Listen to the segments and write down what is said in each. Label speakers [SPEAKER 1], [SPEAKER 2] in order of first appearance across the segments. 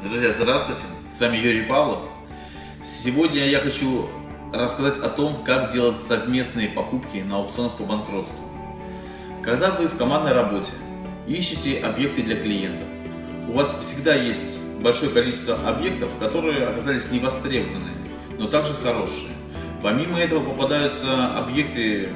[SPEAKER 1] Друзья, здравствуйте! С вами Юрий Павлов. Сегодня я хочу рассказать о том, как делать совместные покупки на аукционах по банкротству. Когда вы в командной работе ищете объекты для клиентов, у вас всегда есть большое количество объектов, которые оказались невостребованными, но также хорошие. Помимо этого попадаются объекты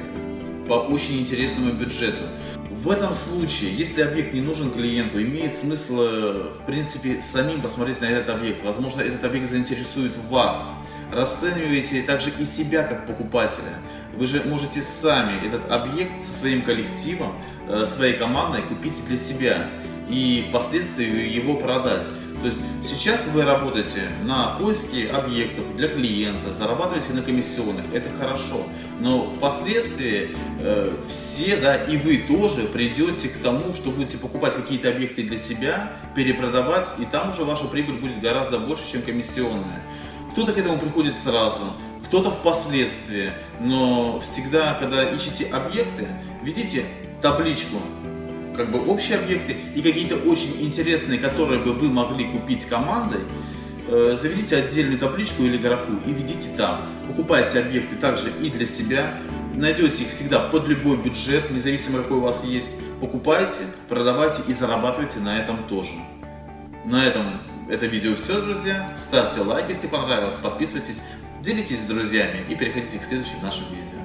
[SPEAKER 1] по очень интересному бюджету. В этом случае, если объект не нужен клиенту, имеет смысл, э, в принципе, самим посмотреть на этот объект. Возможно, этот объект заинтересует вас. Расцениваете также и себя как покупателя. Вы же можете сами этот объект со своим коллективом, э, своей командой купить для себя и впоследствии его продать. То есть сейчас вы работаете на поиске объектов для клиента, зарабатываете на комиссионных, это хорошо. Но впоследствии э, все, да, и вы тоже придете к тому, что будете покупать какие-то объекты для себя, перепродавать, и там уже ваша прибыль будет гораздо больше, чем комиссионная. Кто-то к этому приходит сразу, кто-то впоследствии, но всегда, когда ищете объекты, ведите табличку как бы общие объекты и какие-то очень интересные, которые бы вы могли купить командой, э, заведите отдельную табличку или графу и ведите там. Покупайте объекты также и для себя, найдете их всегда под любой бюджет, независимо какой у вас есть. Покупайте, продавайте и зарабатывайте на этом тоже. На этом это видео все, друзья. Ставьте лайк, если понравилось, подписывайтесь, делитесь с друзьями и переходите к следующим нашим видео.